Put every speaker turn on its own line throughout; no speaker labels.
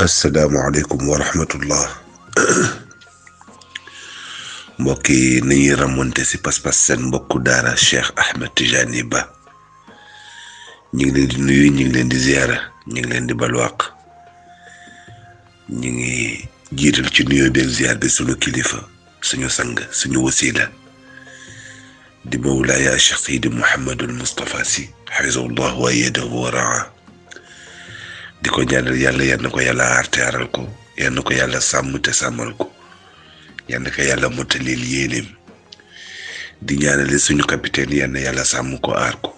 السلام عليكم ورحمة الله. موكي نيرا رامونتي سي باس باس سن بوكو دارا شيخ أحمد تجاني با. نيغي لين دي نوي نيغي لين دي زيارة نيغي لين دي بالواق نيغي جيتل تي نيو بيك زيار بي سونو كليفا سونو سانغ سونو وسيلا دي مولاي يا شيخ سيدي محمد المصطفى سي حفظه الله وإيده ورعاه. Di ko ñaanal yàlla yal na ko yàlla aar te ko yal ko yàlla sàmm te sàmmal ko yal yàlla mottalil yéeneem. Di suñu capitaine yal yàlla sàmm ko aar ko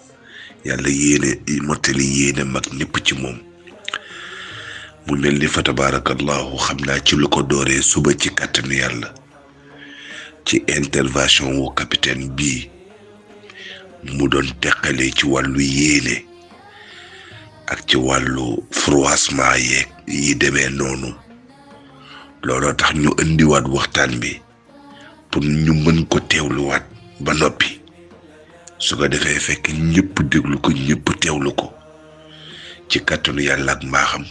yàlla yéene mottali yéene mag ñëpp ci moom. Mu mel ni fa tabarakallahu xam naa ci lu ko dooree suba ci kàttanu yàlla. Ci intervention wu capitaine bii mu doon teqalee ci wàllu yéene. Ak ci wàllu froissement yeeg yi demee noonu. Looloo tax ñu indiwaat waxtaan bi pour ñu mën ko teewluwaat ba noppi. Su ko defee fekk ñëpp déglu ko ñëpp teewlu ko ci kàttanu yàlla ak mbaaxam.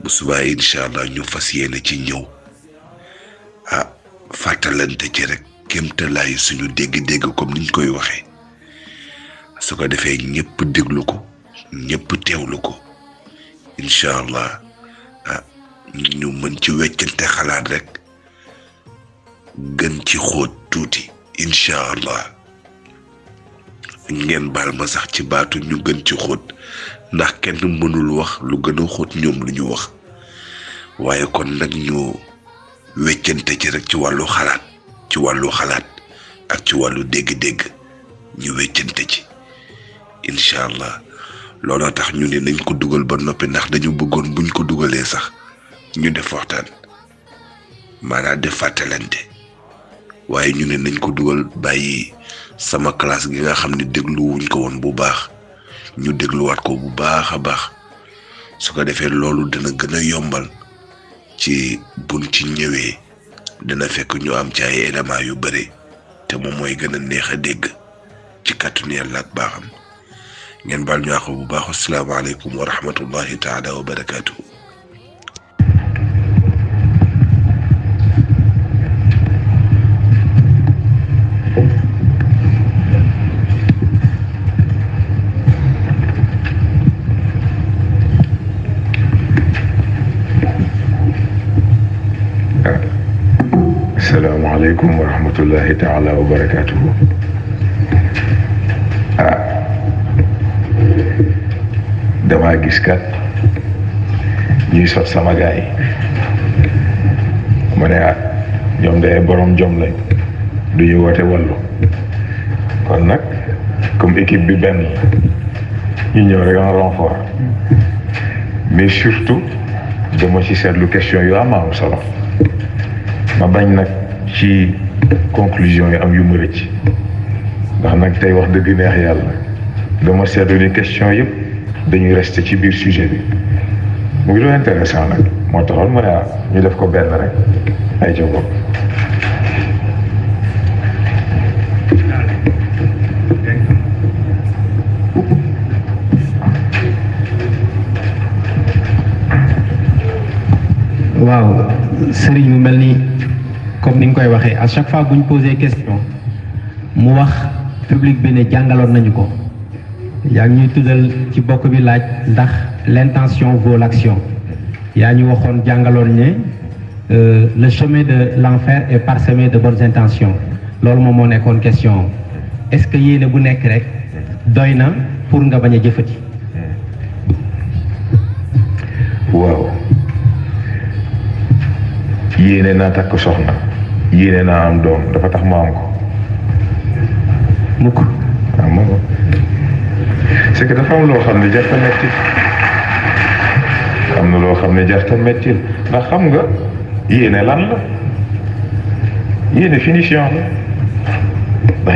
Bu subaa incha allah ñu fas yéene ci ñëw. Ah fàttalante ci rek kéemtalaayu suñu dégg-dégg comme niñ koy waxee. Su ko defee ñëpp déglu ko. Ñëpp teewlu ko. Incha allah ah ñu mën ci weccante xalaat rek. Gën ci xóot tuuti. Incha allah. Ngeen baal ma sax ci baatu ñu gën ci xóot. Ndax kenn mënul wax lu gën xóot ñoom lu ñu wax. Waaye kon nag ñu weccante ci rek ci wàllu xalaat. Ci wàllu xalaat ak ci wàllu dégg-dégg. Ñu weccante ci. Incha allah. Looloo tax ñu ne nañ ko dugal ba noppi ndax dañu bëggoon buñ ko dugalee sax ñu def waxtaan. Maanaam def fàttalante. Waaye ñu ne nañ ko dugal bàyyi sama classe gi nga xam ne dégluwuñ ko woon bu baax. Ñu dégluwaat ko bu baax a baax. Su ko defee loolu dina gën a yombal. Ci buñ ci ñëwee dina fekk ñu am ci ay éléments yu bëri te moom mooy gën a neex a dégg. Ci kàttanu yàlla ak baaxam. ngeen bal ñaxu bu baax assalamu alaykum wa rahmatullahi taala wa
barakatuh السلام عليكم ورحمة الله تعالى وبركاته damaa gis kat ñuy sot sama lañ du ñu comme équipe bi benn. Ñu ñëw rek en renfort. Mais surtout dama ci seetlu question yu am am ma bañ nag conclusion yi am yu ma rëcc. Ndax nag tey wax dëgg neex yàlla. Dama seetlu question dañuy rester ci biir sujet bi. Mu ngi doon intéressant nag. Moo taxoon ma ne ah ñu def ko benn rek. Ay bopp
waaw sëriñ mu mel ni comme ni nga koy waxee à chaque fois bu ñu posé question mu wax public bi ne jàngaloon nañu ko yaa ngi ñuy tuddal ci bokk bi laaj ndax l'intention vaut l'action. Yaa ñu waxoon jàngaloon ne le chemin de l'enfer est parsemé de bonnes intentions. Loolu moom moo nekkoon question est-ce que yéene bu nekk rek doy na pour nga bañ a jëfati?
waaw. Yéene naa takk soxna. Yéene naa am doom. Dafa tax ma am ko.
Mukk.
Waaw ma c'est que dafa am loo xam ne jarta metti am na loo xam ne finition. Am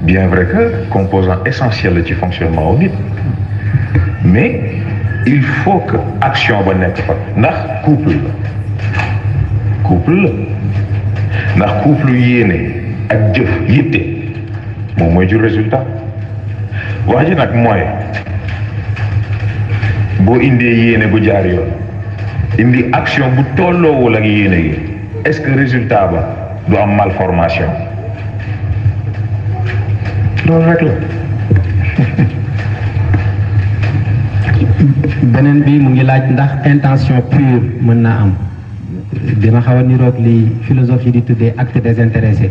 bien vrai que composant essentiel la ci fonctionnement au nit mais il faut que action ba nekk fa ndax couple. La couple la ndax couple moom mooy jur résultat wax ji nag mooy boo indee yéene bu jaar yoon indi action bu tolloowul ak yéene gi est-ce que résultat ba du malformation loolu rek la.
Beneen bi intention pure mën naa am. Dina xaw a niroog li di tuddee acte désintéressé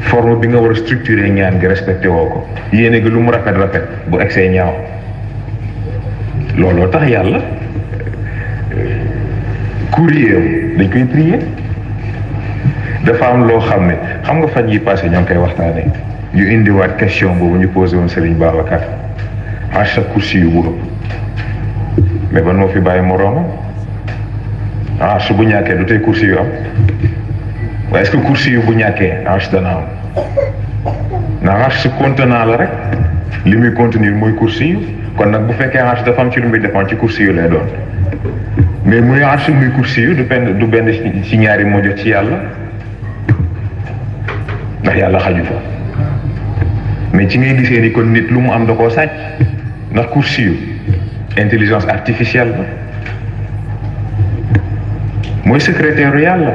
forme bi nga war a structuré ñaan gi respecté woo ko yéene lu mu rafet rafet bu egsee ñaaw looloo tax yàlla courrier am dañ koy prier dafa am loo xam ne xam nga fan yi passé ñoo ngi koy waxtaanee ñu indiwaat question boobu ñu posé woon Serigne Babacar à chaque kursi yu ëpp mais ban moo fi bàyyi moroomam arche bu ñàkkee du tey kursi yu am est-ce que kursi yu bu ñàkkee arche dana am. Ndax arche contenant la rek li muy contenir mooy kursi yu. Kon nag arche dafa am ci mais muy arche muy yu du benn mais ci ngay gisee ni kon nit lu mu am da intelligence artificielle la. Mooy secrétaire yàlla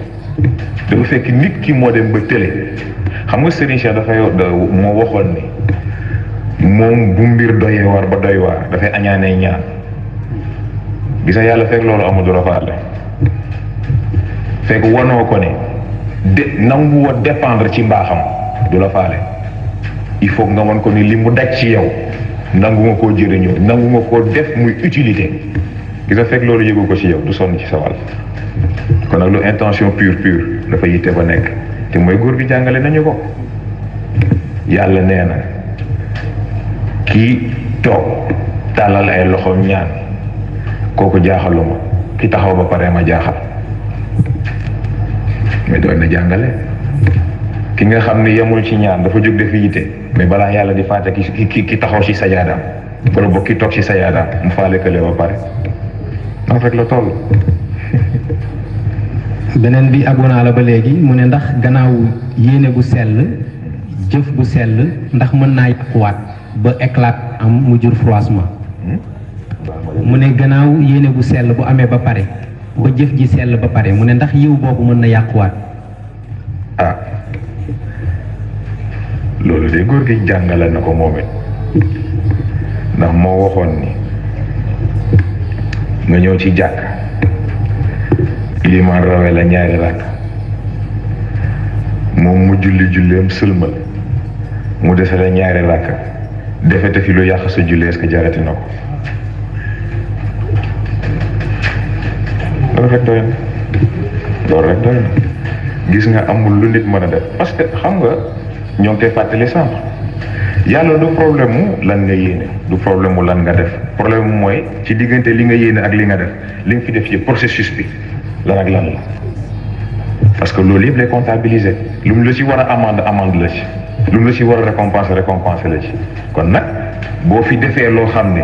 dafa fekk nit ki moo dem ba tële. Xam nga Serigne Cheikh dafay moo waxoon ni moom bu mbir doyee war ba doy waar dafay añaanee ñaan. Gisa yàlla fekk loolu amul du la. Faale fekk wanoo ko ne de nangu wa dépendre ci mbaaxam du la faale. Il faut nga won ko ni li mu daj ci yow nangu nga koo jëriñoo nangu nga koo def muy utilité. Gisa fekk loolu yëgu ko ci yow du sonn ci kon lu intention pure pure. Dafa yitte ba nekk. Te mooy góor gi jàngale nañu ko. Yàlla nee na kii toog ay loxoom ñaan kooku jaaxaluma ki taxaw ba pare ma jaaxal. Mais doon na jàngale. Ki nga xam ni yemul ci ñaan dafa jóg def yitte. Mais balaa yàlla di fàtte ki ki ki taxaw ci sajaadaam wala boog ki toog ci sajaadaam mu faale kële ba pare. Noonu rek la.
Beneen bi abonaa la ba léegi mu ne ndax gannaaw yéene bu sell jëf bu sell ndax mën naa yàquwaat ba éclat am mu jur froissement. Mu gannaaw yéene bu sell bu amee ba pare ba jëf ji sell ba pare mu ndax yiw boobu mën na yàquwaat.
Ah. Loolu de góor gi jàngale na ko ndax ni nga ci ilimaan rawe la ñaari rakk. Moom mu julli julleem sëlmal mu dese la ñaari rakk. Defete fi lu yàq sa julli est-ce que jarati na ko? Rek doy loolu rek doy gis nga amul lu nit mën def. Parce que xam nga ñoo ngi koy fàttali yàlla du problème mu lan nga yéene du problème mu lan nga def. Problème mu mooy ci diggante li nga yéene ak li nga def li nga fi def ci processus bi lan ak lan la parce que loolu yëpp lay comptabiliser. Lu mu la amende amende la ci. Lu mu la ci war a récompenser récompenser la ci. Kon nag boo fi defee loo xam ne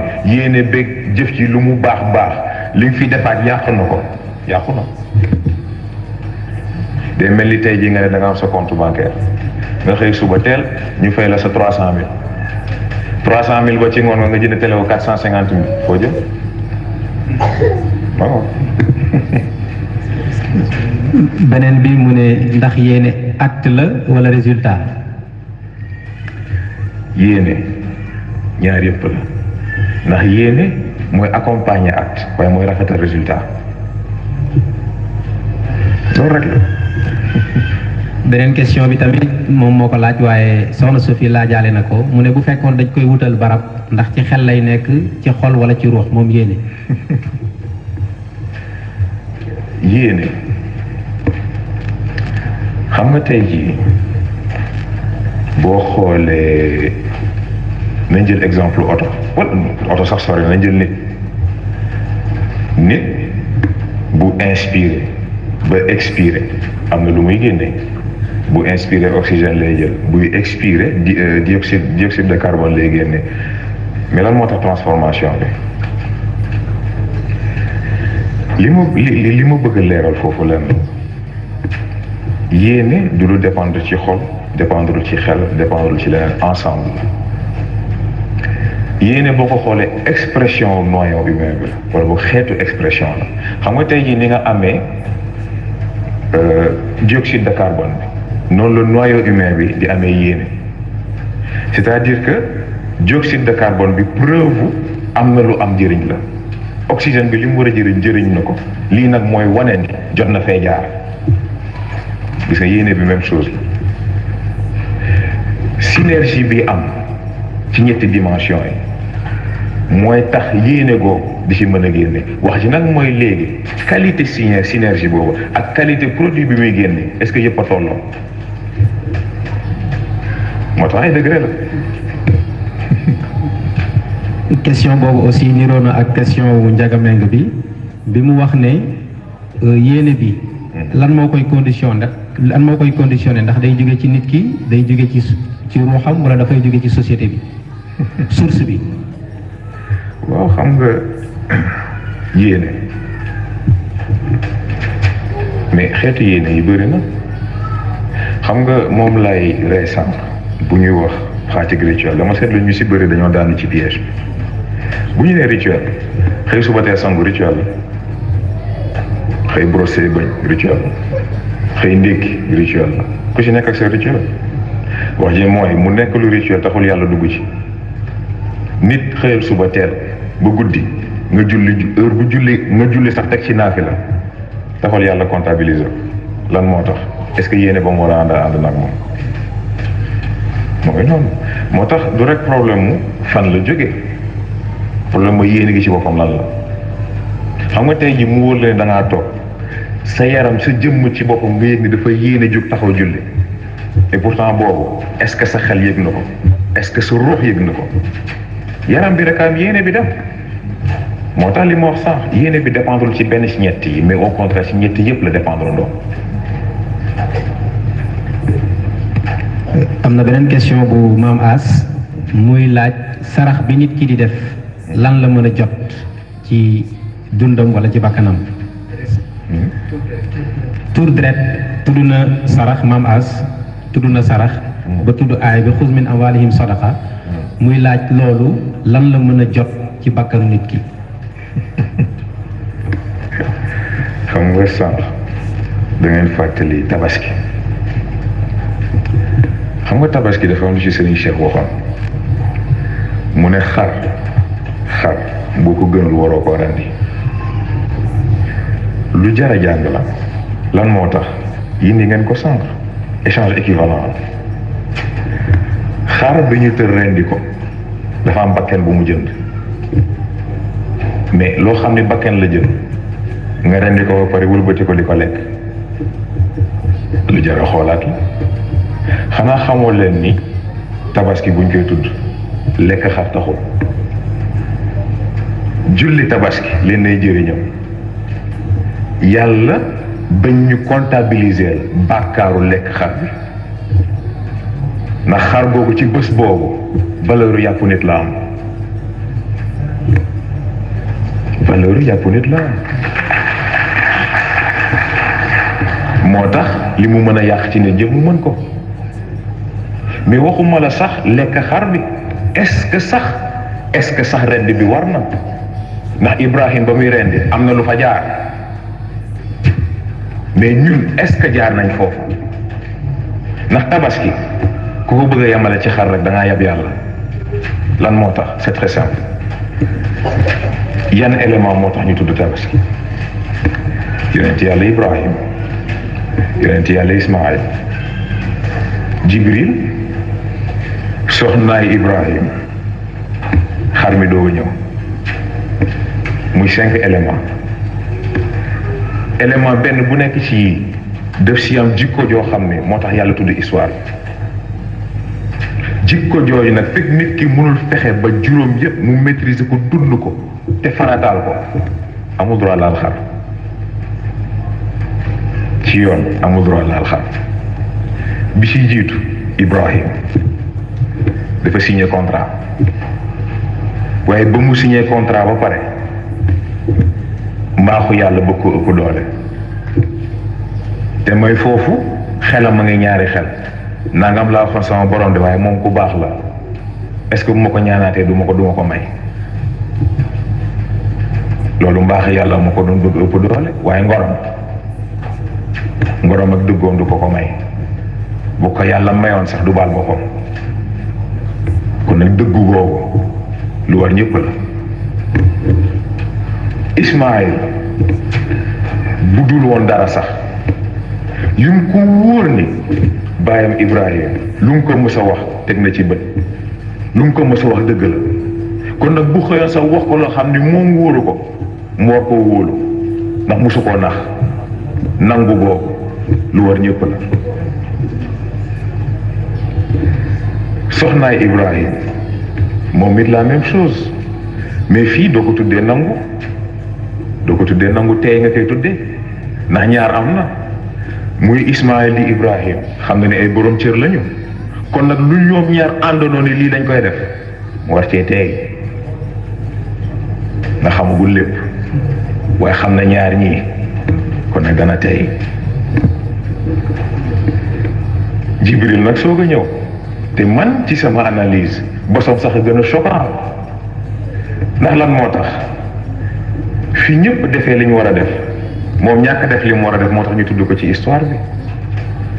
compte bancaire. Nga xëy suba teel ñu fay la sa trois cent trois télé
beneen bi mu ne ndax yéene acte la wala résultat?
Yéene. Ñaar yëpp la. Ndax yéene mooy accompagner acte waaye mooy rafetal résultat. Loolu rek la.
Beneen question bi tamit moom moo ko laaj waaye soxna Sophie laajaale na ko. Mu ne bu fekkoon dañ koy wutal barab ndax ci xel lay nekk ci xol wala ci ruux moom yéene.
Yéene. Xam nga tey jii boo xoolee nañ jël exemple oto. Wala oto sax sori nañ jël nit. Nit bu inspiré ba expiré am na lu muy génne. Oxygène lay jël. Buy di dioxyde dioxyde de carbone lay génne. Mais lan transformation li ma li li ma bëgg a leeral foofu lenn. Yéene du dépendre ci xol dépendre ci xel dépendre ci leneen ensemble. Yéene boo ko xoolee expression noyau humain bi la wala bu xeetu expression la. Xam nga tey jii amee dioxyde de carbone bi noonu la noyau humain c'est-à-dire que dioxyde de carbone bi preuve am na oxygène bi li mu war a jëriñ jëriñ na ko. lii nag mooy wane ni jot na fee jaar. gis nga yéene bi même chose synergie bi am ci ñetti dimension yi. mooy tax yéene googu di ci mën a génne. wax ji nag mooy léegi qualité syner synergie boobu ak qualité produit bi muy génne est-ce que yëpp a tolloo? moo tax ay degré la.
Question boobu aussi niroo na ak question wu njagameng bi bi mu wax ne yéene bi lan moo koy conditionné ndax lan moo koy conditionné ndax day jóge ci nit ki day jóge ci ci ruuxam wala dafay jóge ci société bi source bi?
Waaw xam nga yéene. Mais xeetu yéene yi bëri na. Xam nga moom lay rey sànq bu ñuy wax pratique rituel dama seetlu ñu si bëri dañoo daanu ci piège bu ñu nee rituel. Xëy suba tee sangu rituel la xëy brossé bañ rituel la xëy ndékki rituel la ku ci nekk sa rituel. Wax ji mooy mu nekk lu rituel taxul yàlla dugg ci. Nit xëyal suba teel ba guddi nga julli heure bu julli nga julli sax teg ci naafi la taxul yàlla comptabiliser lan moo tax? Est-ce que yéene ba mu war ànd ànd nag moom? Moo tax du rek problème mu fan la jóge problème mooy yéene gi ci boppam lan la. Xam nga tey ji mu wóor la ne toog sa yaram sa jëmm ci boppam nga yëg ni dafa yéene jóg taxaw julli. Et pourtant boobu est-ce que sa xel yëg na ko? Est-ce que sa ruux yëg na ko? Yaram bi rek am yéene bi dem. Moo tax li ma wax sànq yéene bi dépendre ci benn ci ñett yi mais au contraire ci ñett yëpp la dépendre ndoom
am na beneen question bu maam As muy laaj sarax bi nit ki di def. Lan la mën a jot ci dundam wala ci bakkanam. Tur deret tudd na sarax maam As tudd na sarax ba tudd aay bi xuz min amwalihim sadaqa. Muy laaj loolu lan la mën a jot ci bakkanu nit ki?
Xam nga sànq da ngeen fàttali tabaski. Xam nga tabaski dafa am lu ci Serigne Cheikh waxoon. Mu ne xar xar boo ko gënul waroo koo rendi lu jar a jàng la lan moo tax yindi ngeen ko sànq échange équivalent xar bi ñu tër ko dafa am bakken bu mu jënd mais loo xam ne bakken la jënd nga rendi ko wëlbati ko di ko lekk lu jar a xoolaat la xamoo ni tabaski buñ koy tudd lekk xar taxul julli tabaski leen nay jëriñam. Yàlla bañ ñu comptabiliser bàkkaaru lekk xar bi. Ndax xar googu ci bés boobu valeur yàppu nit la am. Valeur yàppu nit la am. Moo tax li ci ne jëm mu ko. Mais waxuma la sax lekk xar bi. Est-ce que sax est-ce que sax rend bi war na ndax Ibrahim ba muy rendi am na lu fa jaar. Mais ñun est-ce que jaar nañ foofu? Ndax tabaski ku ko bëgg a ci xar rek da yab yàlla. Lan moo tax? C'est très simple. Yan élément moo tax ñu tudd tabaski? Yonent yàlla ibrahim yonent yàlla ismail jibril soxnaay ibrahim xar mi doo ñëw. Muy cinq éléments. Élément benn bu nekk ci def si am jikko joo xam ne moo tax histoire jikko jooju nag fekk nit ki mënul fexe ba juróom yëpp mu maîtriser ko dund ko ko. Droit laal xar. Ci droit laal xar. Bi Ibrahim. Dafa signé contrat. Waaye ba mu signé contrat ba pare mbaaxu yàlla bëgg ko ëpp doole. Te mooy foofu xelam ma ñaari xel. Nangam laa waxoon sama borom de waaye moom ku baax la. Est-ce que bu ma ko du ma ko du ma ko may? Loolu mbaax yàlla ma ko doon bëgg ëpp doole waaye ngorom. Ngorom ak dëggoom du ko ko may. Bu ko yàlla mayoon sax du baal boppam. Kon nag dëggu googu lu war ñëpp la Ismaïl bu dul dara sax. Yu mu ko ni baayam Ibrahim lu mu ko mës wax teg na ci bët. Lu mu ko mës wax dëgg la. Kon nag bu xëyoon sax wax ko loo xam ni moom wóoru ko mu war koo wóolu. Ndax mosu koo nax. Nangu lu war ñëpp la. Soxnaay Ibrahim moom it la même chose. Mais fii doo ko nangu doo ko tuddee nangu tey nga koy tuddee ndax ñaar am na muy Ismaël di Ibrahim. Xam nga ne ay borom cër lañu. Kon nag lu ñoom ñaar àndandoo ni lii dañ koy def mu war cee tey nga xamagul lépp waaye xam na ñaar ñii kon nag dana tey Jibril nag soog a ñëw. Te man ci sama analyse bosom sax gën choquant. Ndax lan moo tax fi ñëpp defee li ñu war a def. Moom ñàkk def li mu war a def moo tax ñu tudd ko ci histoire bi.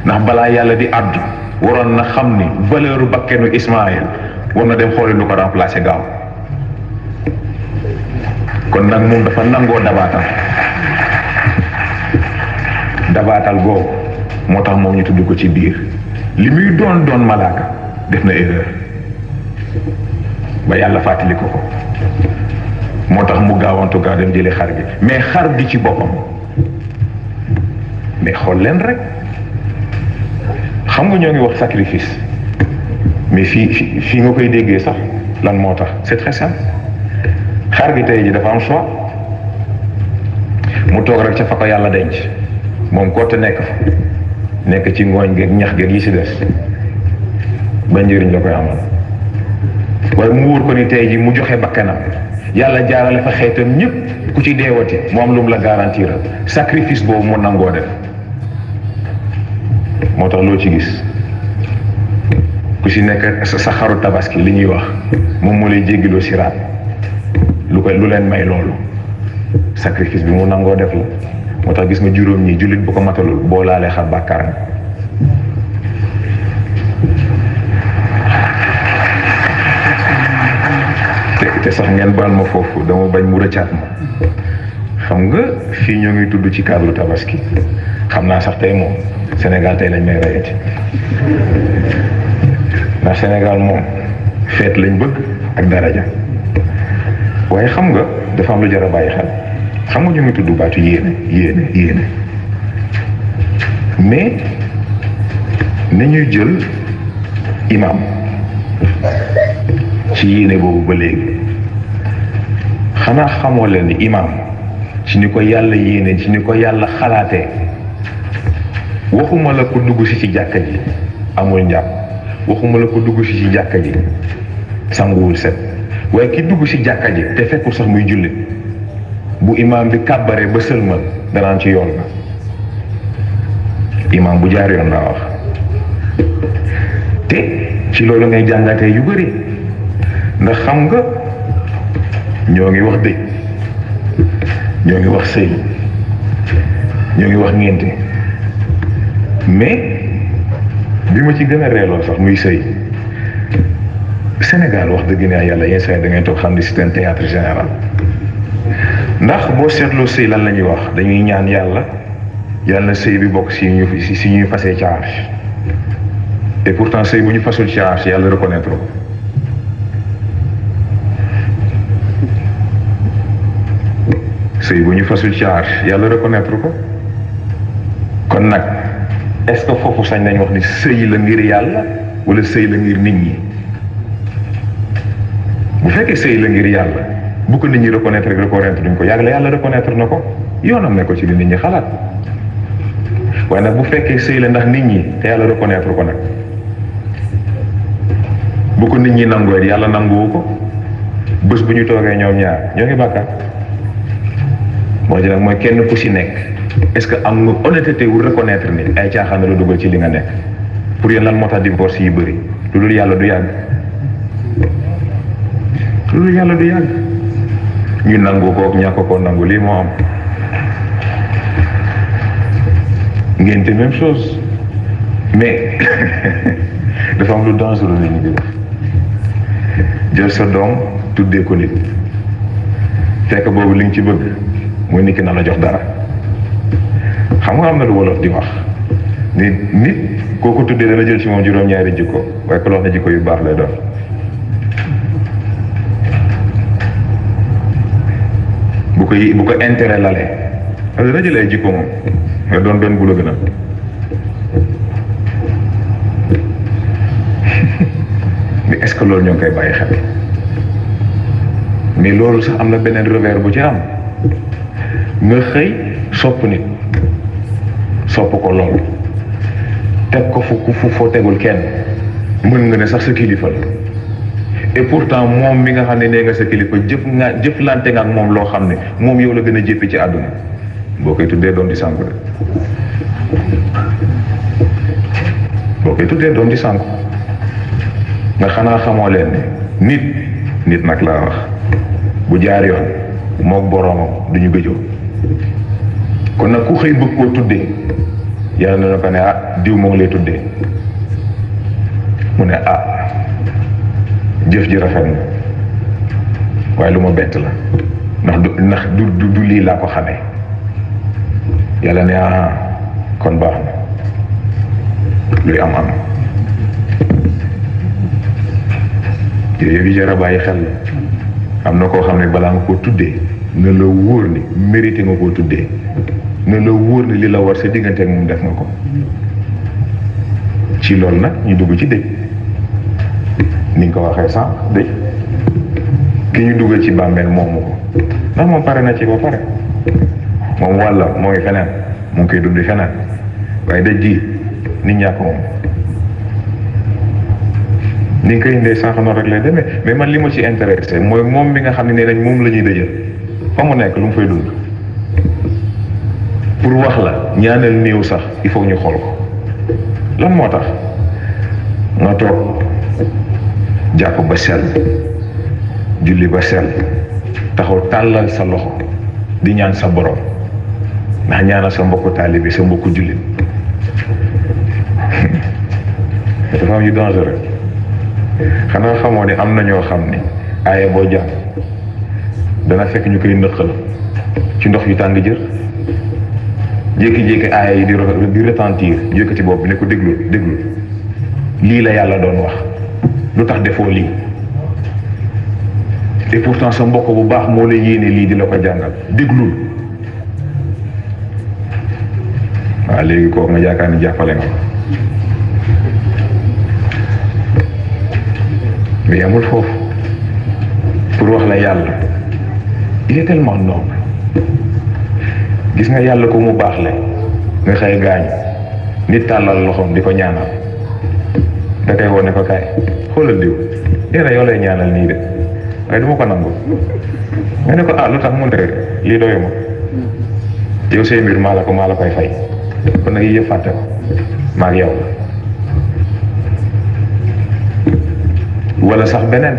Ndax balaa yàlla di àddu waroon na xam ni valeur bakkenu Ismaël war na dem xooli lu ko remplacer gaaw. Kon nag moom dafa nangoo dabaatal. Dabaatal googu moo tax moom ñu tudd ko ci biir. Li muy doon doon malaaka def na erreur. Ba yàlla fàttali ko ko moo tax mu gaawantu gaaw dem jëlee xar gi. mais xar gi ci boppam. mais xool leen rek. xam nga ñoo ngi wax sacrifice. mais fii fii fii nga koy déggee sax lan moo tax? c'est très xar gi tey ji dafa am choix. mu toog rek ca fa ko yàlla denc. moom kott nekk fa. nekk ci ngooñ geeg ñax geeg yi si des. ba njëriñ la koy amal. waaye mu wóor ko ni tey ji mu joxe bakkanam. Yàlla jaarale fa xeetam ñëpp ku ci deewati mu am lu mu la garantir. Sacrifice boobu mu nangoo def. Moo tax loo ci gis ku si nekk sa xaru tabaski li ñuy wax moom moo lay jéggiloo siraat. Lu koy lu leen may loolu. Sacrifice bi mu nangoo def la. Gis nga juróom ñi jullit bu ko matalul boo laalee xar te sax ngeen baal ma foofu dama bañ mu. Rëccaat ma xam nga fii ñoo ngi tudd ci cadre tabaski xam naa sax tey moom Sénégal tey lañ may rayati ndax Sénégal moom feet lañ bëgg ak daraja waaye xam nga dafa am lu jar a xel xam nga ñu ngi tudd baatu yéene yéene yéene mais nañuy jël imam. Ci yéene boobu ba léegi xanaa xamoo ni imam ci ni ko yàlla yéene ci ni ko yàlla waxuma la ko dugg si ci jàkka ji amul njàpp. Waxuma la ko dugg si ci jàkka ji sanguwul set. Waaye ki dugg si jàkka ji te fekkul sax muy jullit bu imaam bi kàbbaree ba sëlmal danaan ci yoon ba. Imaam bu jaar yoon laa wax. Te ci loolu ngay jàngatee yu bëri ndax xam nga ñoo ngi wax dëj ñoo ngi wax sëy. Ñoo ngi wax ngénte mais bi ma ci gën a reeloo sax muy sëy Sénégal wax dëgg ne yàlla yenn saa da ngay toog xam ndax boo seetloo sëy lan la ñuy wax? Dañuy ñaan yàlla yàlla sëy bi bokk si ñu si ñuy fasee charge et pourtant sëy bu ñu fasul charge yàlla reconnaître sëy bu ñu fasul ci yàlla reconnaître ko. Kon nag est-ce que foofu sañ nañ wax ni sëy la ngir yàlla wala sëy la ngir nit ñi? Bu fekkee sëy la ngir yàlla bu ko nit ñi reconnaître rek reconnaître duñ ko yàgg la yàlla reconnaître na ko yoonam ne ko ci nit ñi xalaat. Waaye nag bu fekkee sëy la ndax nit ñi te yàlla reconnaître ko nag bu ko nit ñi nangoo it yàlla nanguwu ko. Bés bu ñu toogee ñoom ñaar ñoo ngi bàkkaar moo ci nag mooy kenn ku si nekk. Est-ce que am nga honnêteté wu reconnaître ni ay caaxaan la dugal ci li nga nekk. Pour yéen lan moo tax divorce yi bëri? Lu dul yàlla du yàgg. Lu dul yàlla du yàgg. Ñu nangu ko ñàkk ko nangu lii moo am. Ngénte même chose. Mais dafa am lu dangereux ñu di jël sa doom tuddee ko nit. Fekk boobu li ci bëgg mooy nit ki na la jox dara. Xam nga am na lu wolof di wax ni nit koo ko tuddee dana jël ci moom juróom-ñaari jikko waaye ko wax ne jikko yu baax lay doon. Bu ko bu ko intérêt lalee parce dana jël ay jikko moom nga doon benn bu la gën a mais est-ce que loolu ñoo ngi koy bàyyi xel? Mais loolu sax am na beneen revers bu ci am nga xëy sopp nit sopp ko lool teg ko fu fu foo tegul kenn. Mën nga ne sax sa kilifa la. Et pourtant moom mi nga xam ne nga sa kilifa jëf nga jëflante nga ak moom loo moom yow la gën a jéppi ci koy tuddee doom di koy tuddee doom di nga leen ne nit nit nag laa wax. Bu jaar yoon mook boroomam du ñu gëjoo kon nag ku xëy bëgg koo tuddee yàlla na ko ne ah diw moo lay tuddee. Mu ne ah jëf ji rafet na waaye lu la ndax ndax du du lii laa ko xamee. Yàlla ne ah kon baax na luy am am yooyu yi jar a xel. La am na koo xam ne balaa nga koo tuddee na la wóor ni mérité nga koo tuddee na la wóor ni li la war sa diggante ak moom def nga ko. Ci loolu nag ñu dugg ci dëj. Ni nga ko waxee sànq dëj. Ki ñu dugal ci bàmmeel moomu ko. Ndax moom pare na ci ba pare. Moom wàlla moo ngi feneen mu ngi koy dund feneen. Waaye dëj ji nit ñaa ko moom. Ni nga koy indee sànq noonu rek lay demee. Mais man li ma ci intéressé mooy moom mi nga xam ne nee nañ moom la ñuy dëjal fa mu nekk lu fay dund. Pour wax la ñaanal néew sax il faut ñu xool ko. Lan moo tax? Nga toog jàpp ba sell julli ba sell taxaw tàllal sa loxo di ñaan sa borom. Ndax ñaanal sa mbokku taalibe sa mbokku jullit. Dafa am yu dangereux. Xanaa xamoo ne am na ñoo xam ne aaya boo dana fekk ñu koy nëqal ci ndox yu tàng jër. Jékki-jékki aaya yi di di retentir yëkkati bopp bi ne ko déglu déglu. Lii la yàlla doon wax. Lu tax defoo lii? Et pourtant sa mbokk bu baax moo la yéene lii di la ko jàngal. Déglul. Waaw léegi kooku nga yaakaar ni nga mais amul foofu. Pour wax la yàlla il est tellement noble. Gis nga yàlla ko mu baax le nga xëy gaañu nit tàllal loxoom di ko ñaanal. Da koy wone ko kaay xoolal diw nee na yow lay ñaanal nii de waaye du ma ko nangu. Nga ko ah lu tax mu ne lii doyu ma yow say mbir maa la ko maa la koy fay. Kon nag yëpp fàtte maa ak yow wala sax beneen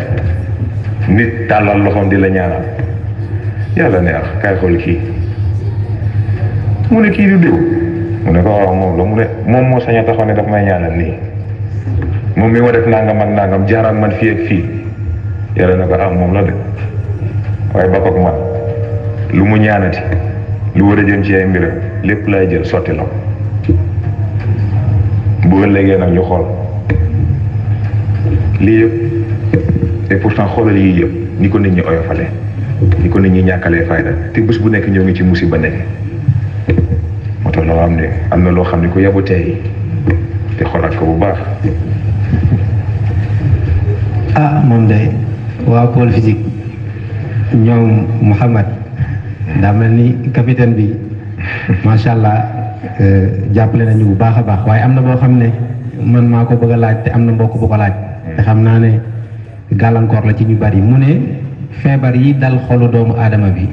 nit tàllal loxoom di la ñaanal yàlla ne ah kaay xool kii mu ne kii du diw mu ne ko waaw moom la mu ne moom moo sañ a taxaw ne daf may ñaanal nii moom mi ma def nangam ak nangam jaar ak man fii ak fii yàlla na ko ah moom la de waaye ba ko man lu mu ñaanati lu war a jëm ci ay mbiram lépp lay jël sotti la bu ëllëgee nag ñu xool lii yëpp et pourtant xoolal yii yëpp ni ko nit ñi oyofalee ni ko nit ñi ñàkkalee fayda te bés bu nekk ñoo ngi ci musiba nekk moo tax ne am na yabu te xoolaat ko bu baax
ah moom de. Waa pôle physique ñoom Mouhamad daa mel ni capitaine bi. Macha allah jàppale nañu bu baax a baax. Waaye am na boo xam ne man maa ko bëgg laaj te am na mbokk bu ko laaj. Te xam naa la ci ñu bari. Mu ne feebar yi dal xolu doomu aadama bi.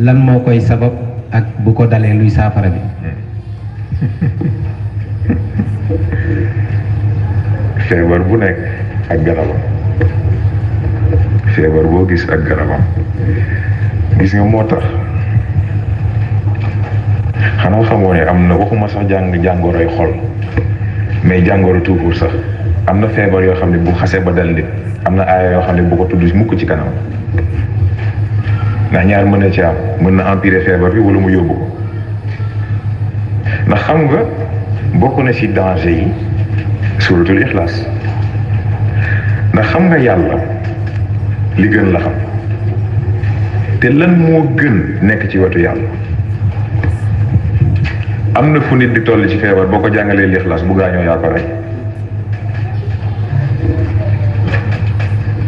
Lan moo koy sabab ak bu ko dalee luy saafara bi?
Feebar bu nekk ak garabam. Feebar boo gis ak garabam. Gis nga moo tax? Xanaa xamoo ne am na waxuma sax jàng jàngoroy xol mais jàngoro tuufur sax. Am na feebar yoo xam ne bu xasee ba dal nit am na aaya yoo xam ne bu ko tudd mukk ci kanam. Ndax ñaar mën na ci am. Mën na empirer feebar bi wala mu yóbbu ko. Ndax xam nga bokk na ci danger yi suratul ixlaas. Ndax xam nga yàlla li gën la xam. Te lan moo gën nekk ci wetu yàlla? Am na fu nit di toll ci feebar boo ko lixlaas bu gaañoo yaa ko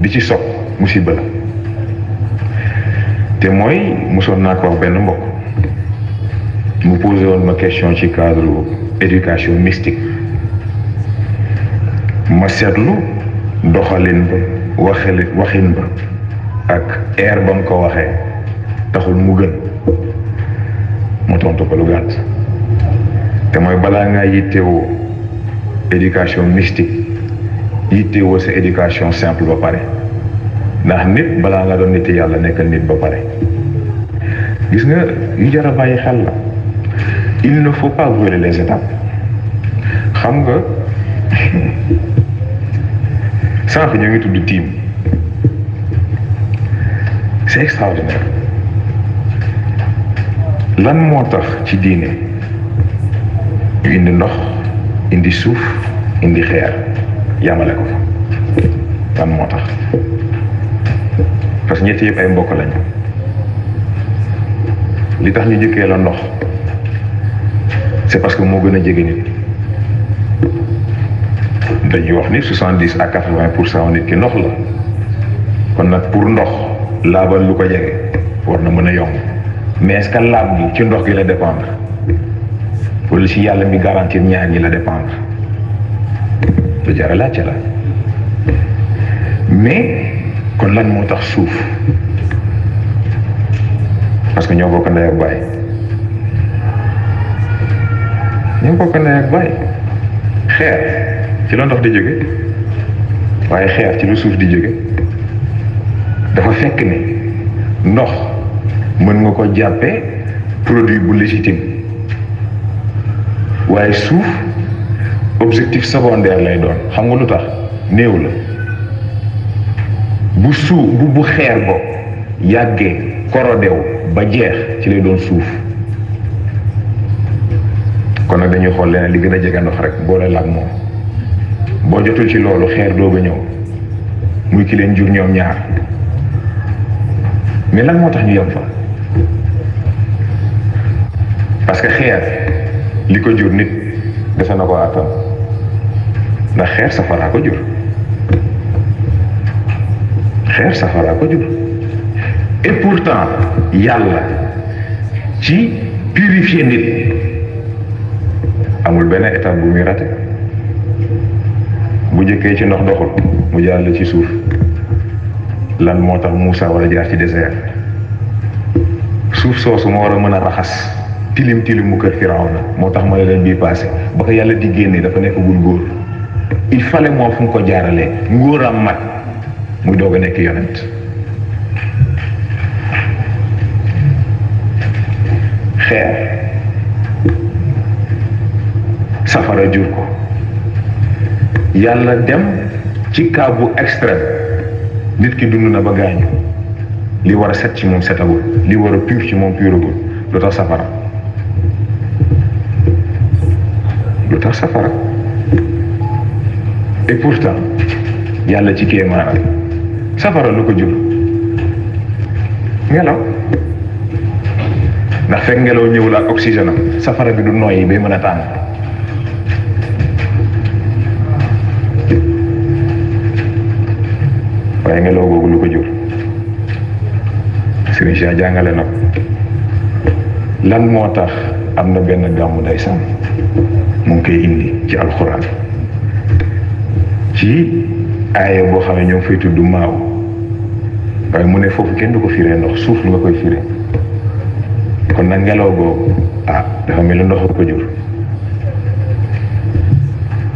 di ci sopp musiba la. Te mooy mosoon naa ko wax benn mbokk. Mu posé woon ma question ci cadre éducation mystique. Ma seetlu doxalin ba waxali waxin ba ak air ba ko waxee taxul mu gën. Mu tontu ko lu éducation mystique éducation simple ba il ne faut pas brûler les étapes. Xam nga sànq ñoo ngi tudd tiim. C'est extraordinaire. Lan moo tax ci diine? Indi ndox indi suuf indi yamale ko fa lan moo tax parce que yëpp ay mbokk lañu. Li tax ñu jëkkee la ndox c'est parce que moo gën a jege nit. Dañuy wax ni soixante dix à quatre vingt pour cent nit ki ndox la. Kon nag pour ndox laabal lu ko jege war na mën a yomb. Mais est-ce que laab gi ci ndox gi la dépendre? Wala ci yàlla mi garantir ñaar ñi la dépendre lu jar a laajte la mais kon lan moo tax suuf parce que ñoo bokk ndey ak baay. Ñoo bokk ndey ak baay. Xeer ci la ndox di jóge. Waaye xeer ci lu suuf di jóge. Dafa fekk ni ndox mën nga ko jàppee produit bu légitime. Waaye suuf objectif secondaire lay doon. Xam nga lu tax? La. Bu suuf bu bu xeer bo yàggee korodew ba jeex ci lay doon suuf. Kon nag dañuy xool leneen li gën a ndox rek boole la ak moom. Boo jotul ci loolu xeer muy ki leen jur ñoom ñaar. Mais lan moo ñu fa? Parce que xeer li ko jur nit àttan ndax xeer safaraa ko jur xeer safaraa ko jur et pourtant yàlla ci purifier nit amul benn étape bu muy raté bu jëkkee ci ndox doxul mu jàll ci lan moo tax Moussa war a jaar ci désert. Suuf soosu tilim tilim mu kër Firawna. Moo tax ma ne leen bii passé. Ba ko di dafa il fallait moom fu ko jaaralee ngóoram mat. Muy doog a nekk yonent. Xeer. Safara jur ko. Yàlla dem ci cas bu extrême. Nit ki dund na ba gaañu. Li war a set ci moom setagul. Li war a pur ci moom puragul. Lu tax safara? Lu tax safara et pourtant yàlla ci kéemaanam safara lu ko jur ngelaw ndax fekk ngelaw ñëwul ak oxygène safara bi du noyyi bay mën a tàng waaye ngelaw googu lu ko jur Serigne Cheikh jàngale na ko lan moo tax benn gàmmu ndeysaan mu ngi indi ci alxuraan ci aaya boo xam ne ñoom fay tudd maaw. Waaye mu ne foofu kenn du ko ndox suuf nga koy firee. Kon ngelaw ah dafa mel ndox ko jur.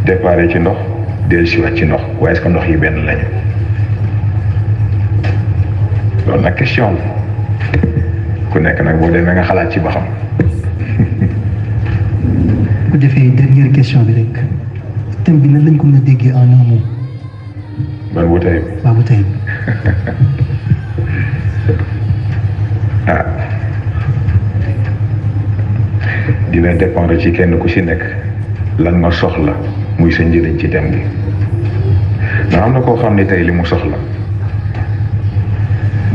Déparé ci ndox del siwaat ci ndox. Waaye est-ce que ndox yi benn lañu? Loolu nag question la. Ku nekk nag boo demee nga xalaat ci ba
bu defee dernière question bi rek en un mot
ban bu tey
waa bu tey
ah dina dépendre ci kenn ku ci nekk lan nga soxla muy sa njëriñ ci thème bi ndax am na koo xam ne tey li mu soxla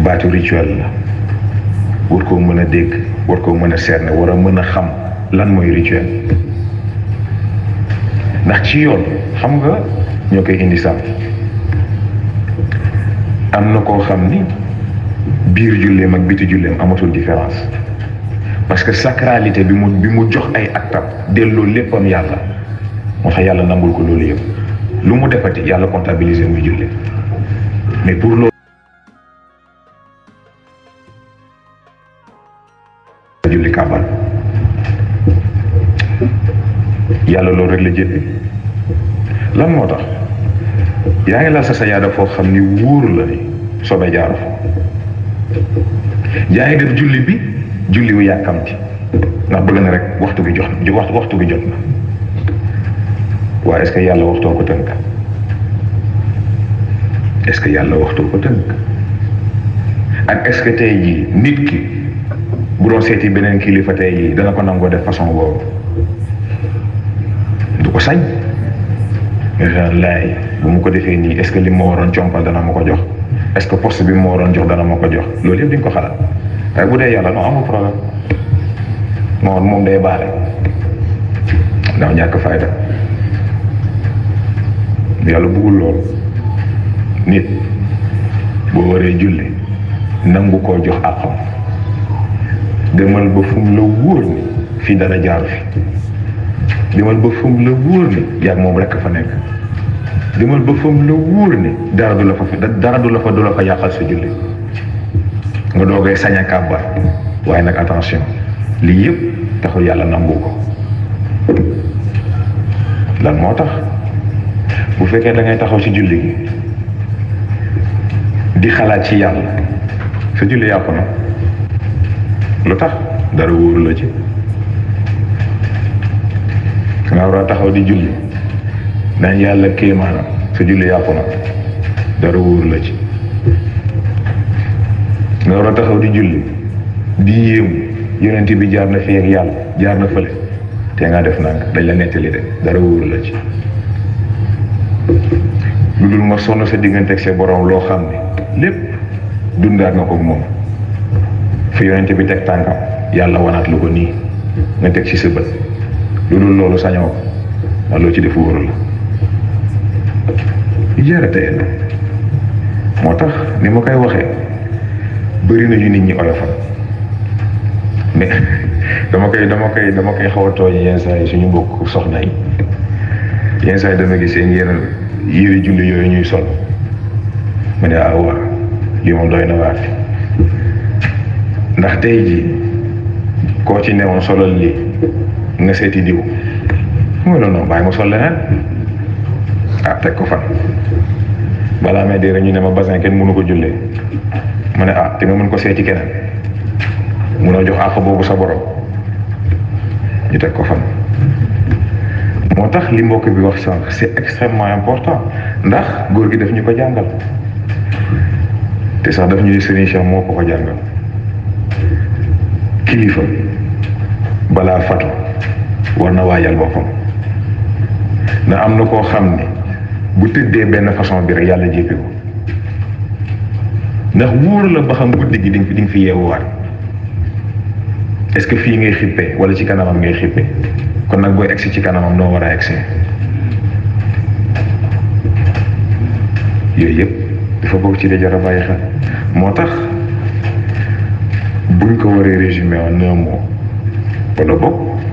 baatu rituel la war koo mën a dégg war koo mën a cerner war a mën a xam lan mooy rituel ndax ci yoon xam nga ñoo koy indi sàmm am na koo xam ni biir julleem ak biti julleem amatul différence. Parce que sacralité bi mu bi mu jox ay actam delloo léppam yàlla moo tax yàlla nangul ko loolu yëpp. Lu mu defati yàlla comptabiliser muy jullee mais pour loolu yàlla loolu rek la jëppe lan moo tax? Yaa ngi laal sa sa yaada foo xam ni wóor la ni sobe jaaru fa. Yaa ngi def julli bi julli wu yàkkamti. Ndax bëgg na rek waxtu bi jox waxtu waxtu bi jot na. Waaye est-ce yàlla waxtoo ko tënk? Est-ce que yàlla waxtoo ko tënk? Ak est-ce que tey nit ki bu doon seeti beneen kilifa tey jii dana ko nangoo def façon boobu? Du ko sañ laay bu mu ko defee nii est-ce que li ma waroon compal dana ma ko jox est-ce que poste bi ma waroon jox dana ma ko jox loolu di nga ko xalaat waaye bu dee yàlla non amul problème moom moom day baale ndax ñàkk fayda yàlla bëggul loolu nit. Boo waree julli nangu koo jox àqam demal ba fu mu la wóor ni. Fii dara jaaru fi demal ba fu mu la wóor ni yàgg moom rekk fa nekk demal ba fu mu la wóor dara du la fa dara du la fa du la fa yàqal sa julli nga doogay sañ a waaye nag attention lii yëpp taxul yàlla nangu ko lan bu fekkee da ngay taxaw ci julli di xalaat ci yàlla sa julli dara la ci nga war a taxaw di julli. Naan yàlla kéemaanam sa julli yàqu na dara wóoru la ci. Nga taxaw di julli di yéemu yonent bi jaar na fii ak yàlla jaar na fële te nga def nang dañ la nettali de dara wóoru la ci. Lu dul nga sa diggante ak sa borom loo xam ne lépp dundaat nga ko moom. Fi yonent bi teg tànkam yàlla wanaat lu ko nii nga teg ci sa lu dul loolu sañoo ko ndax loo ci def wóoru la yu jara tey la moo tax ni ma koy waxee bëri na yu nit ñi oyofal mais dama koy dama koy dama koy xaw yenn saa yi suñu mbokk soxna yi yenn saa yi dama gis ngeen yére julli yooyu ñuy sol mu ne ah waaw lii doy na waar ndax tey jii koo ci newoon solal lii nga seeti diw mu ne non bàyyi ma sol leneen ah teg ko fan balaa may dee ñu ne ma basin kenn mënu ko jullee ma ne ah te nga mën ko seeti keneen munoo jox àq boobu sa borom. Ñu teg ko fan. Moo tax li mbokk bi wax sànq c'est extrêmement important. Ndax góor gi daf ñu ko jàngal. Te sax daf ñuy Serigne Cheikh moo ko ko jàngal. Kilifa. Balaa fatu war na waajal boppam. Na am na koo xam ne bu tëddee benn façon bi rek yàlla jéppi ko. Ndax wóor la ba xam guddi gi di fi di nga fi yeewuwaat. Est-ce que fii ngay xippee wala ci kanamam ngay xippee kon nag booy egsi ci kanamam noo war a egsi? Yooyu yëpp dafa bokk ci dajara bàyyi xel. Moo tax buñ ko waree résumer en un mot wala boog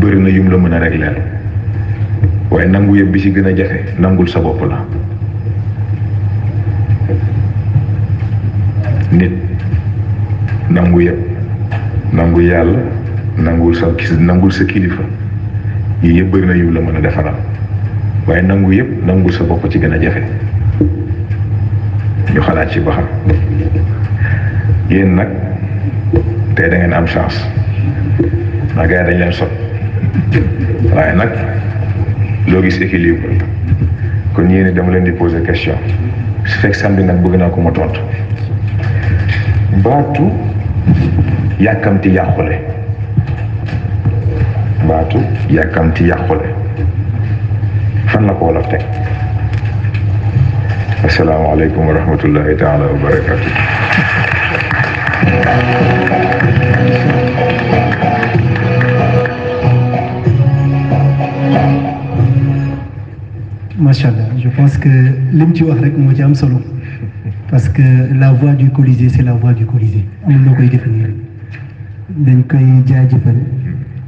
bëri na yum la mën a régler waaye nangu yëpp bi ci gën a jafe nangul sa bopp la. Nit nangu yëpp nangu yàlla nangul sa nangul sa kilifa yii yëpp bëri na yum la mën a defaral. Waaye nangu yëpp nangul sa bopp ci gën a jafe. Ñu xalaat ci ba xam. Nag tey da ngeen am chance. Ndax gars dañ leen sot waaye nag loo gis équilibre kon yéen dama leen di poser question. Su fekk samedi nag bëgg naa ko ma tontu. Baatu yàkkamti yàqule. Baatu yàkkamti yàqule. Fan la ko wolof teg? Asalaamaaleykum wa rahmatullahi taala wa
macha allah je pense que li mu ci wax rek moo ci am solo. Parce que la voix du Colisée c'est la voix du Colisée. Amul loo koy définir. Dañ koy jaajëfal.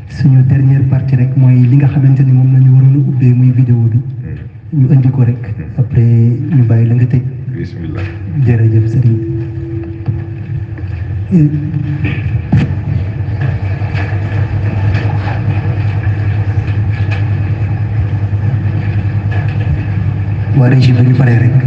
Suñu dernière partie rek mooy li nga xamante ni moom la ñu waroon a ubbee muy vidéo bi. Ñu indi ko rek. Après ñu bàyyi la nga tëj.
Bismillah.
Jërëjëf sëriñ
ஒரு ரிஷி வெளிப்பட இருக்கு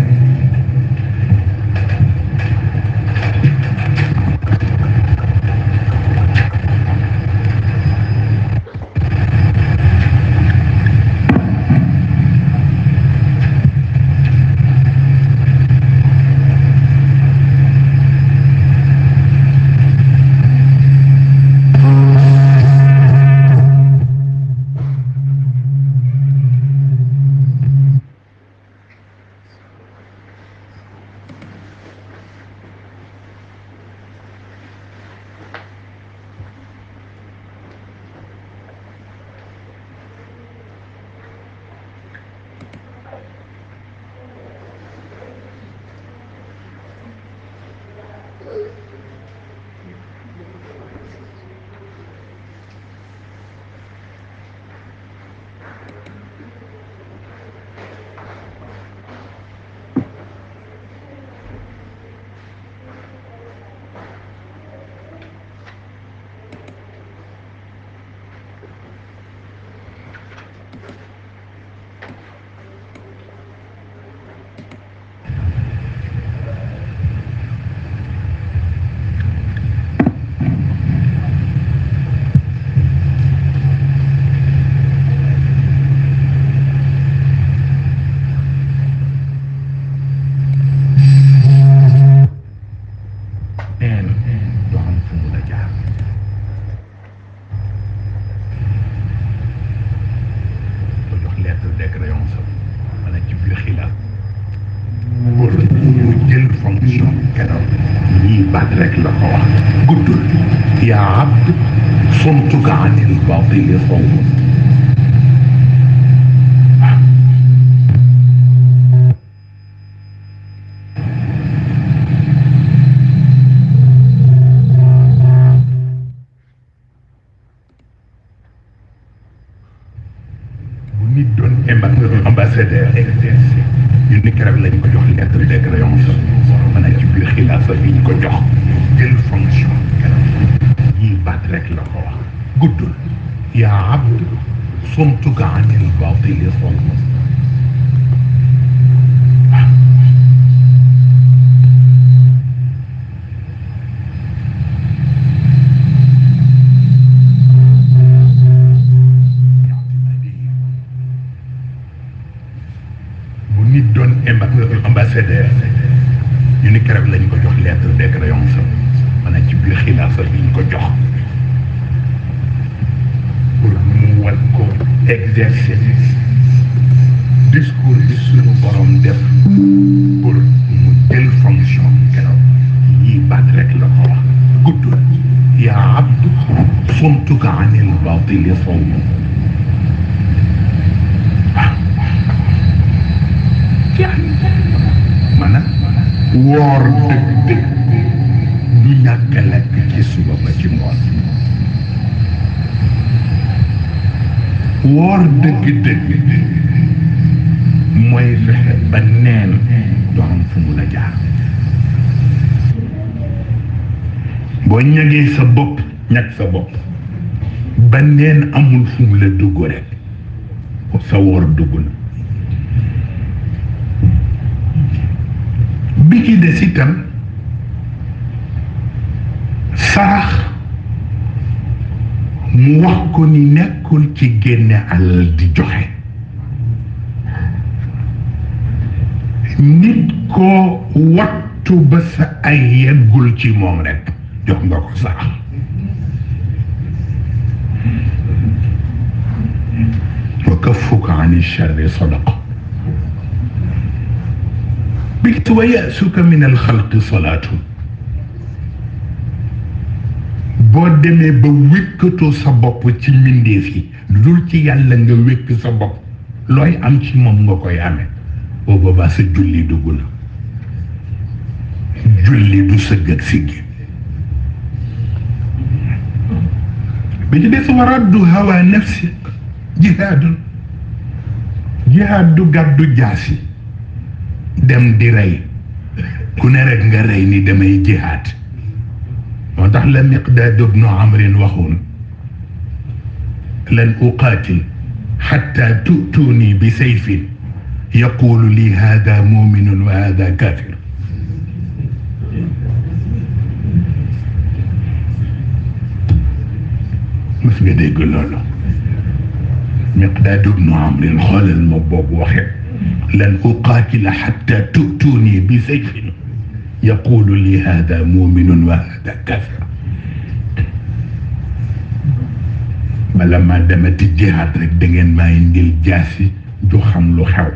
يا عبد صمت عن الباطل صوما from Tucán, el Bautilio from anil batili sawm maanaam woor dëgg-dëgg du ñàkk a lekk ci suba ba ci ngoon woor dëgg-dëgg mooy fexe ba neen doo am fu mu la ba neen amul fu mu la dugg rek sa woor dugg na bi ci des itam sarax mu wax ko ni nekkul ci génne alal di joxe nit koo wattu ba sa ay yeggul ci moom rekk jox nga ko sarax ani sharri sadaqa bit wa yasuka min alxalqi salaatu boo demee ba wékkatoo sa bopp ci mbindeef yi lu dul ci yàlla nga wékk sa bopp looy am ci moom nga koy amee boo boobaa sa julli dugg na julli du sëgg ak siggi bi ci des war addu hawa nafsi جهاد جهاد غادو جاسي دم دي راي كونيرك nga راي ني دمي جهاد وتاخ لن يقداد ابن عمرو وخون لن اقاتل حتى تؤتوني بسيف يقول لي هذا مؤمن وهذا كافر مثل ما يقول له مقداد بن عمرو قال المبوب واحد. لن أقاتل حتى تؤتوني بسيف يقول لي هذا مؤمن وهذا كافر. بلما دمت الجهاد رك دنجن ما يندل جاسي جو خملو خاو.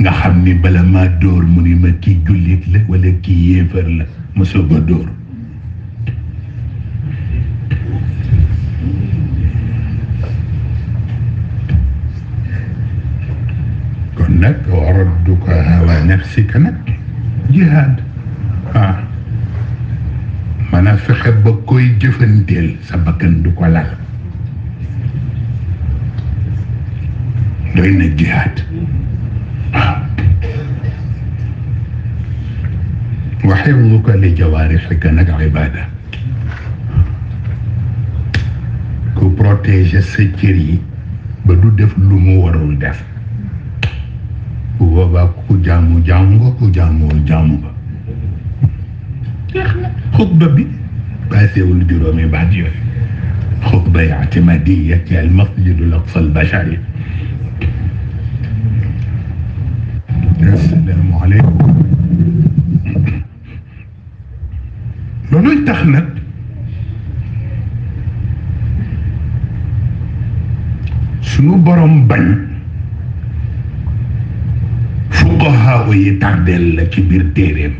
نخمني بلما دور مني ما كي جوليت لك ولا كي يفر لك مسوبة دور نك وردك هوى نفسك نك جهاد. ها آه. مانا فخب بكوي جفن ديل سبكن دوكا لال دوين الجهاد؟ آه. وحفظك لجوارحك نك عبادة. كو بروتيجي سيكيري بدو دف لومو ورول jaamu nga jeex na xutba bi paasewul juróomi baat yooyu xutba ictimadiya ci al masjidul aqsa al bashari assalaamu aleykum looluy tax nag sunu borom bañ envoyé tardel ci biir téeréem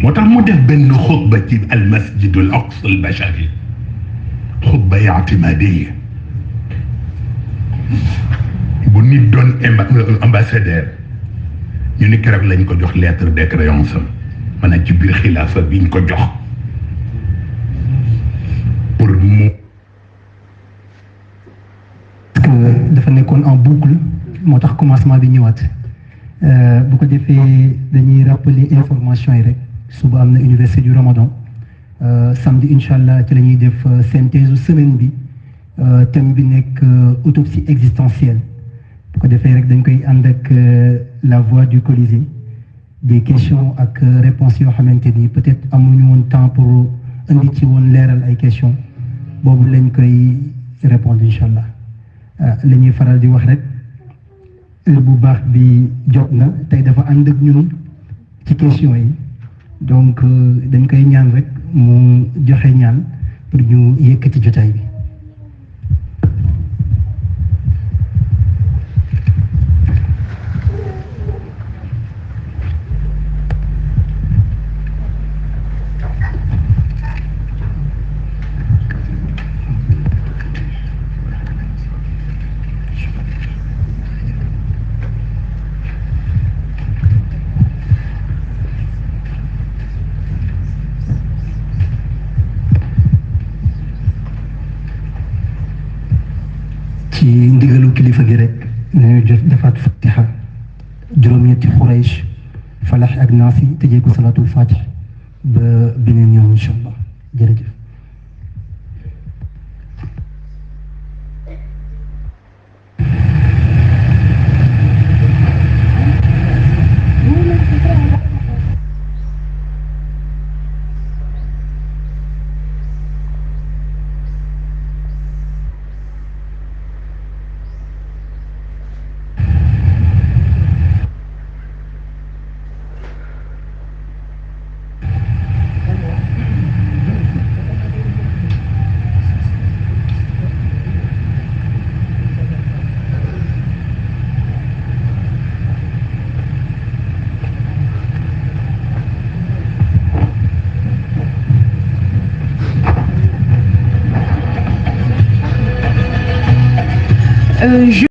moo tax mu def benn xutba ci almasjidu al aqsa al bashari xutba ictimadiya bu nit doon ambassadeur ñu ni keroog lañ ko jox lettre de créance am maanaam ci biir xilaafa biñ ko jox
moo tax commencement bi ñëwaat. Bu ko defee dañuy rappeler information yi rek. Suba am na université du Ramadan. Samedi incha allah ci la ñuy def synthèse semaine bi. Thème bi nekk autopsie existentielle. Bu ko defee rek dañ koy ànd ak la voix du Colisée. Des questions ak réponses yoo xamante ni peut-être amuñu woon temps pour indi ci woon leeral ay questions. Boobu lañ koy répondre incha allah la ñuy faral di wax rek heure bu baax bi jot na tey dafa ànd ak ñun ci questions yi donc dañ koy ñaan rek mu joxe ñaan pour ñu yëkkati jotaay bi. جف دفات فتحة جرومية خريش فلاح أجنافي تجيكو صلاة الفاتح بنين يوم إن شاء
الله. جرجف.